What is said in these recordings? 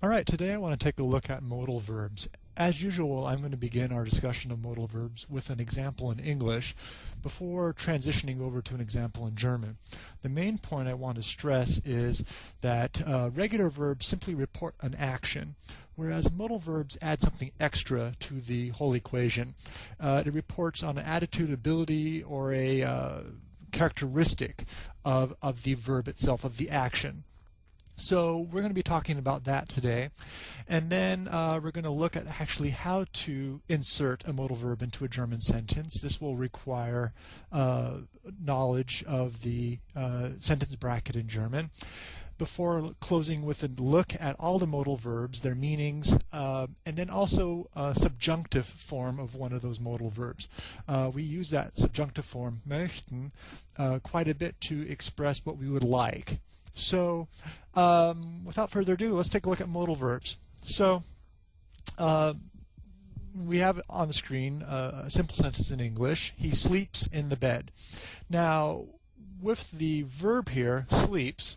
All right, today I want to take a look at modal verbs. As usual, I'm going to begin our discussion of modal verbs with an example in English before transitioning over to an example in German. The main point I want to stress is that uh, regular verbs simply report an action, whereas modal verbs add something extra to the whole equation. Uh, it reports on an attitude, ability, or a uh, characteristic of, of the verb itself, of the action. So we're going to be talking about that today. And then uh, we're going to look at actually how to insert a modal verb into a German sentence. This will require uh, knowledge of the uh, sentence bracket in German. Before closing with a look at all the modal verbs, their meanings, uh, and then also a subjunctive form of one of those modal verbs. Uh, we use that subjunctive form, möchten, uh, quite a bit to express what we would like. So um, without further ado, let's take a look at modal verbs. So uh, we have on the screen uh, a simple sentence in English. He sleeps in the bed. Now, with the verb here, sleeps,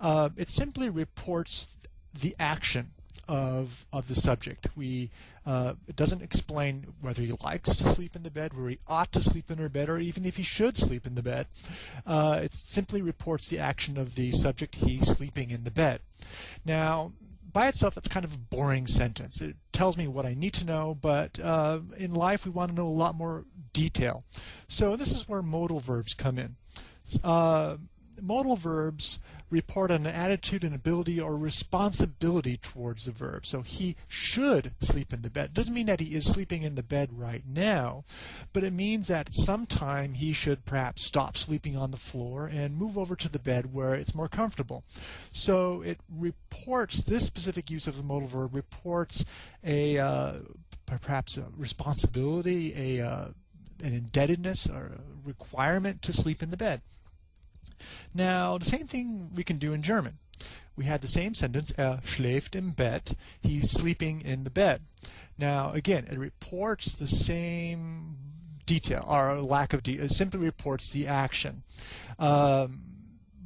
uh, it simply reports the action of, of the subject. We, uh, it doesn't explain whether he likes to sleep in the bed, where he ought to sleep in her bed, or even if he should sleep in the bed. Uh, it simply reports the action of the subject, he sleeping in the bed. Now, by itself, that's kind of a boring sentence. It tells me what I need to know, but uh, in life we want to know a lot more detail. So this is where modal verbs come in. Uh, modal verbs report on an attitude and ability or responsibility towards the verb. So he should sleep in the bed. It Doesn't mean that he is sleeping in the bed right now, but it means that sometime he should perhaps stop sleeping on the floor and move over to the bed where it's more comfortable. So it reports, this specific use of the modal verb reports a uh, perhaps a responsibility, a uh, an indebtedness or a requirement to sleep in the bed. Now, the same thing we can do in German. We had the same sentence, er schläft im Bett, he's sleeping in the bed. Now, again, it reports the same detail, or lack of detail, it simply reports the action. Um,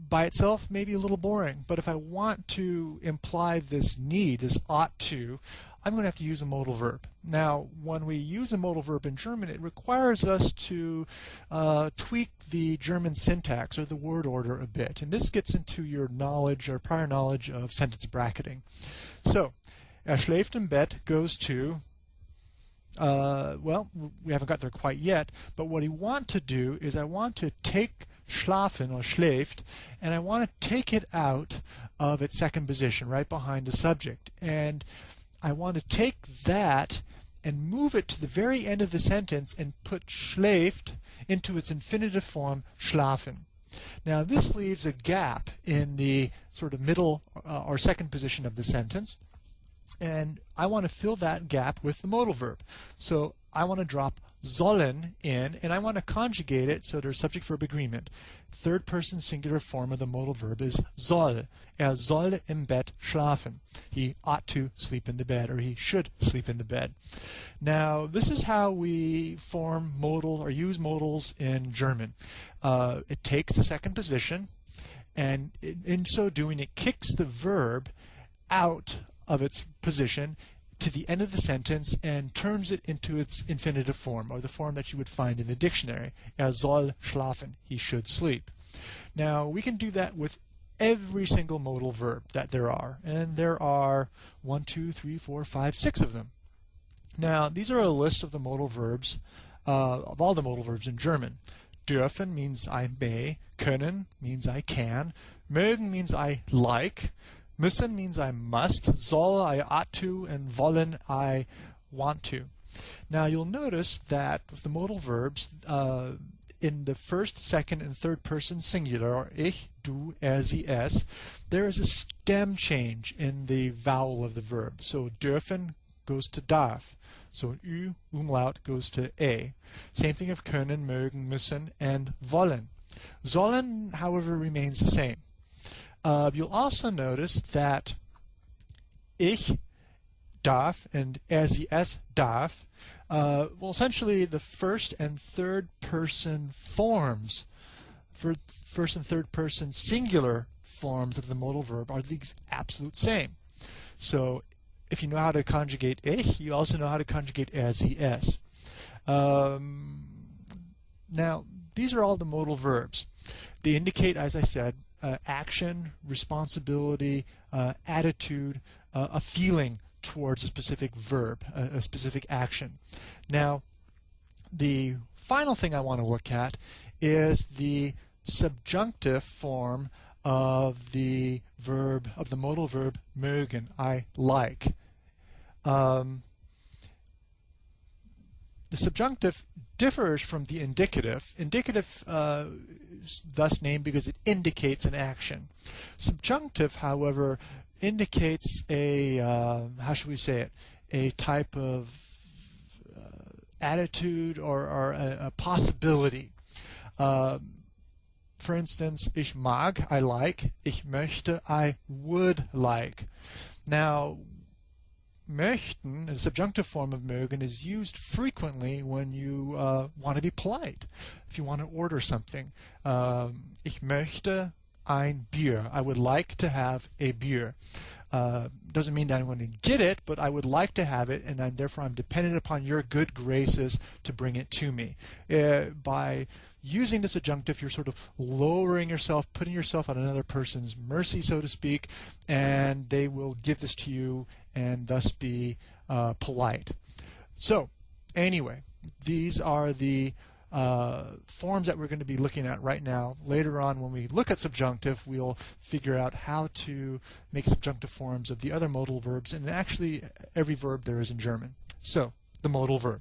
by itself may be a little boring, but if I want to imply this need, this ought to, I'm going to have to use a modal verb. Now, when we use a modal verb in German, it requires us to uh, tweak the German syntax or the word order a bit. And this gets into your knowledge or prior knowledge of sentence bracketing. So, er schläft im Bett goes to, uh, well, we haven't got there quite yet, but what I want to do is I want to take schlafen or schläft, and I want to take it out of its second position, right behind the subject. And I want to take that and move it to the very end of the sentence and put schläft into its infinitive form schlafen. Now this leaves a gap in the sort of middle uh, or second position of the sentence and I want to fill that gap with the modal verb. So I want to drop sollen in, and I want to conjugate it so there's subject verb agreement. Third person singular form of the modal verb is soll. Er soll im Bett schlafen. He ought to sleep in the bed, or he should sleep in the bed. Now, this is how we form modal or use modals in German. Uh, it takes the second position, and in, in so doing, it kicks the verb out of its position to the end of the sentence and turns it into its infinitive form, or the form that you would find in the dictionary. Er soll schlafen. He should sleep. Now, we can do that with every single modal verb that there are. And there are one, two, three, four, five, six of them. Now, these are a list of the modal verbs, uh, of all the modal verbs in German. Dürfen means I may, können means I can, mögen means I like, Müssen means I must, soll I ought to, and wollen I want to. Now you'll notice that with the modal verbs, uh, in the first, second, and third person singular, or ich, du, er, sie, es, there is a stem change in the vowel of the verb. So dürfen goes to darf. So ü, umlaut goes to a. Same thing of können, mögen, müssen, and wollen. Sollen, however, remains the same. Uh, you'll also notice that ich darf and er sie es darf, uh, well, essentially the first and third person forms, for first and third person singular forms of the modal verb are the absolute same. So if you know how to conjugate ich, you also know how to conjugate er, sie, es. Um, now, these are all the modal verbs. They indicate, as I said, uh, action, responsibility, uh, attitude, uh, a feeling towards a specific verb, a, a specific action. Now, the final thing I want to look at is the subjunctive form of the verb, of the modal verb mögen, I like. Um, the subjunctive differs from the indicative. Indicative uh, thus named because it indicates an action. Subjunctive, however, indicates a, uh, how should we say it, a type of uh, attitude or, or a, a possibility. Um, for instance, ich mag, I like, ich möchte, I would like. Now, möchten, the subjunctive form of mögen, is used frequently when you uh, want to be polite. If you want to order something. Um, ich möchte ein Bier. I would like to have a beer. Uh, doesn't mean that I'm going to get it, but I would like to have it, and I'm, therefore I'm dependent upon your good graces to bring it to me. Uh, by using the subjunctive, you're sort of lowering yourself, putting yourself on another person's mercy, so to speak, and they will give this to you and thus be uh, polite. So, anyway, these are the uh, forms that we're going to be looking at right now. Later on, when we look at subjunctive, we'll figure out how to make subjunctive forms of the other modal verbs, and actually every verb there is in German. So, the modal verb.